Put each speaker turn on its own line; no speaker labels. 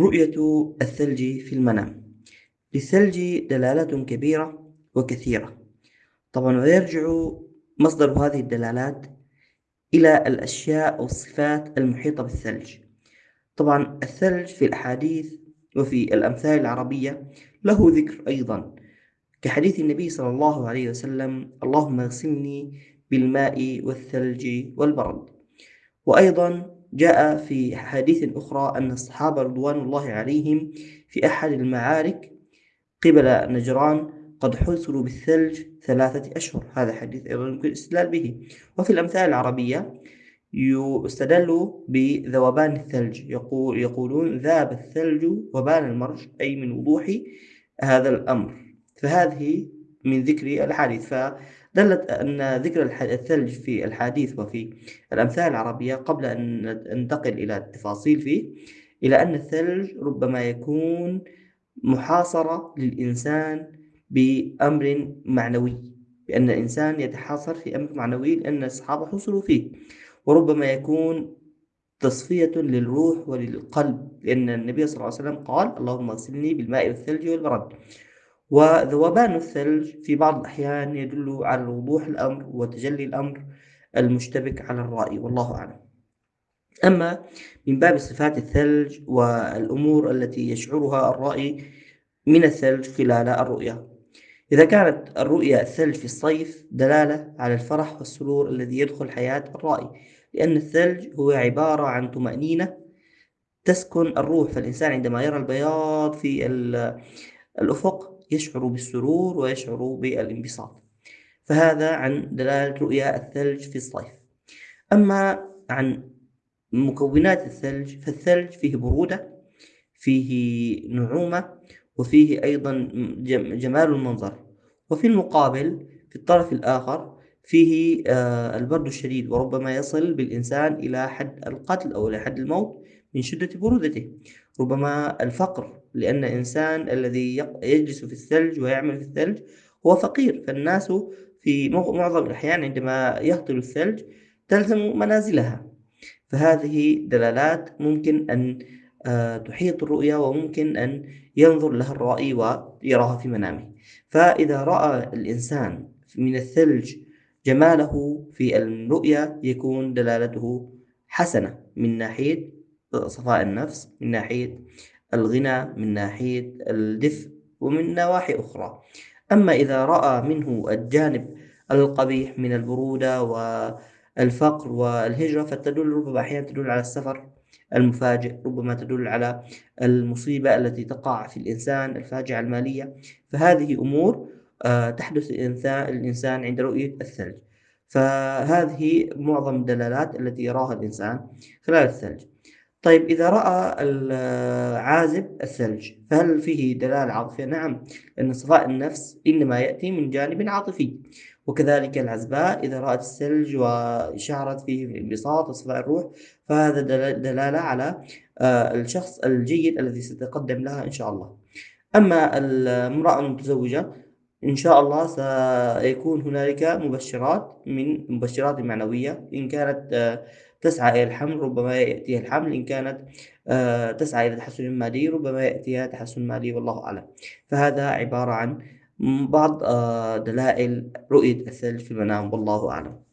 رؤية الثلج في المنام. للثلج دلالات كبيرة وكثيرة. طبعا ويرجع مصدر هذه الدلالات إلى الأشياء والصفات المحيطة بالثلج. طبعا الثلج في الأحاديث وفي الأمثال العربية له ذكر أيضا. كحديث النبي صلى الله عليه وسلم اللهم اغسلني بالماء والثلج والبرد. وأيضا جاء في حديث أخرى أن الصحابة رضوان الله عليهم في أحد المعارك قبل نجران قد حُسروا بالثلج ثلاثة أشهر. هذا حديث أيضا يمكن الاستدلال به. وفي الأمثال العربية يستدل بذوبان الثلج. يقول يقولون ذاب الثلج وبان المرج أي من وضوح هذا الأمر. فهذه من ذكر الحديث. فدلت أن ذكر الثلج في الحديث وفي الأمثال العربية قبل أن ننتقل إلى التفاصيل فيه إلى أن الثلج ربما يكون محاصرة للإنسان بأمر معنوي بأن الإنسان يتحاصر في أمر معنوي لأن الصحابة حصلوا فيه وربما يكون تصفية للروح وللقلب لأن النبي صلى الله عليه وسلم قال اللهم اغسلني بالماء والثلج والبرد. وذوبان الثلج في بعض الأحيان يدل على وضوح الأمر وتجلي الأمر المشتبك على الرأي والله أعلم. أما من باب صفات الثلج والأمور التي يشعرها الرائي من الثلج خلال الرؤيا إذا كانت الرؤيا الثلج في الصيف دلالة على الفرح والسرور الذي يدخل حياة الرائي لأن الثلج هو عبارة عن طمأنينة تسكن الروح فالإنسان عندما يرى البياض في الأفق يشعر بالسرور ويشعر بالانبساط. فهذا عن دلالة رؤيا الثلج في الصيف. أما عن مكونات الثلج فالثلج فيه برودة فيه نعومة وفيه أيضا جمال المنظر. وفي المقابل في الطرف الآخر فيه آه، البرد الشديد وربما يصل بالإنسان إلى حد القتل أو إلى حد الموت من شدة برودته. ربما الفقر لأن الإنسان الذي يجلس في الثلج ويعمل في الثلج هو فقير. فالناس في معظم الأحيان عندما يهطل الثلج تلزم منازلها. فهذه دلالات ممكن أن آه، تحيط الرؤيا وممكن أن ينظر لها الرائي ويراها في منامه. فإذا رأى الإنسان من الثلج جماله في الرؤيا يكون دلالته حسنة من ناحية صفاء النفس من ناحية الغنى من ناحية الدفء ومن نواحي أخرى. أما إذا رأى منه الجانب القبيح من البرودة والفقر والهجرة فتدل ربما أحيانا تدل على السفر المفاجئ ربما تدل على المصيبة التي تقع في الإنسان الفاجعة المالية. فهذه أمور آه، تحدث الإنسان عند رؤية الثلج. فهذه معظم الدلالات التي يراها الإنسان خلال الثلج. طيب إذا رأى العازب الثلج فهل فيه دلالة عاطفية؟ نعم لأن صفاء النفس إنما يأتي من جانب عاطفي وكذلك العزباء إذا رأت الثلج وشعرت فيه بالانبساط وصفاء الروح فهذا دلالة على آه، الشخص الجيد الذي سيتقدم لها إن شاء الله أما المرأة المتزوجة إن شاء الله سيكون هنالك مبشرات من مبشرات معنوية. إن كانت آه، تسعى إلى الحمل ربما يأتيها الحمل. إن كانت آه، تسعى إلى تحسن مادي ربما يأتيها تحسن مالي والله أعلم. فهذا عبارة عن بعض آه، دلائل رؤية الثلج في المنام والله أعلم.